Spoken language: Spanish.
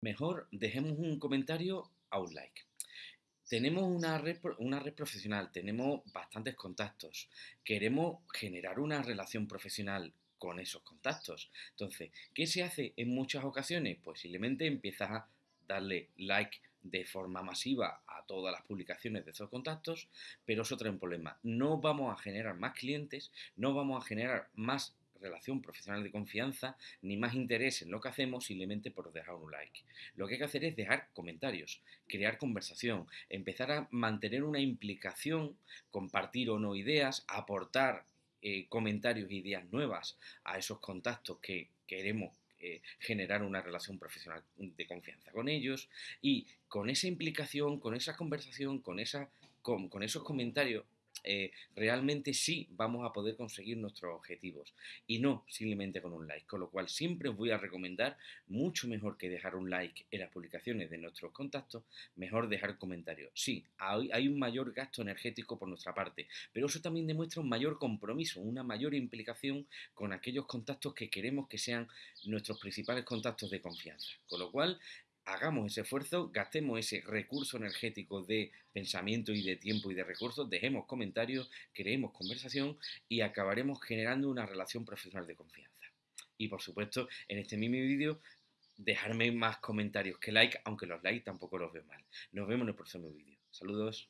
Mejor dejemos un comentario a un like. Tenemos una red, profesional, tenemos bastantes contactos, queremos generar una relación profesional con esos contactos. Entonces, ¿qué se hace en muchas ocasiones? Pues simplemente empiezas a darle like de forma masiva a todas las publicaciones de esos contactos, pero eso trae un problema. No vamos a generar más clientes, no vamos a generar más relación profesional de confianza, ni más interés en lo que hacemos simplemente por dejar un like. Lo que hay que hacer es dejar comentarios, crear conversación, empezar a mantener una implicación, compartir o no ideas, aportar eh, comentarios e ideas nuevas a esos contactos que queremos eh, generar una relación profesional de confianza con ellos y con esa implicación, con esa conversación, con, esa, con esos comentarios eh, realmente sí vamos a poder conseguir nuestros objetivos y no simplemente con un like. Con lo cual siempre os voy a recomendar mucho mejor que dejar un like en las publicaciones de nuestros contactos, mejor dejar comentarios. Sí, hay, hay un mayor gasto energético por nuestra parte, pero eso también demuestra un mayor compromiso, una mayor implicación con aquellos contactos que queremos que sean nuestros principales contactos de confianza. Con lo cual, hagamos ese esfuerzo, gastemos ese recurso energético de pensamiento y de tiempo y de recursos, dejemos comentarios, creemos conversación y acabaremos generando una relación profesional de confianza. Y por supuesto, en este mismo vídeo, dejarme más comentarios que like, aunque los likes tampoco los veo mal. Nos vemos en el próximo vídeo. Saludos.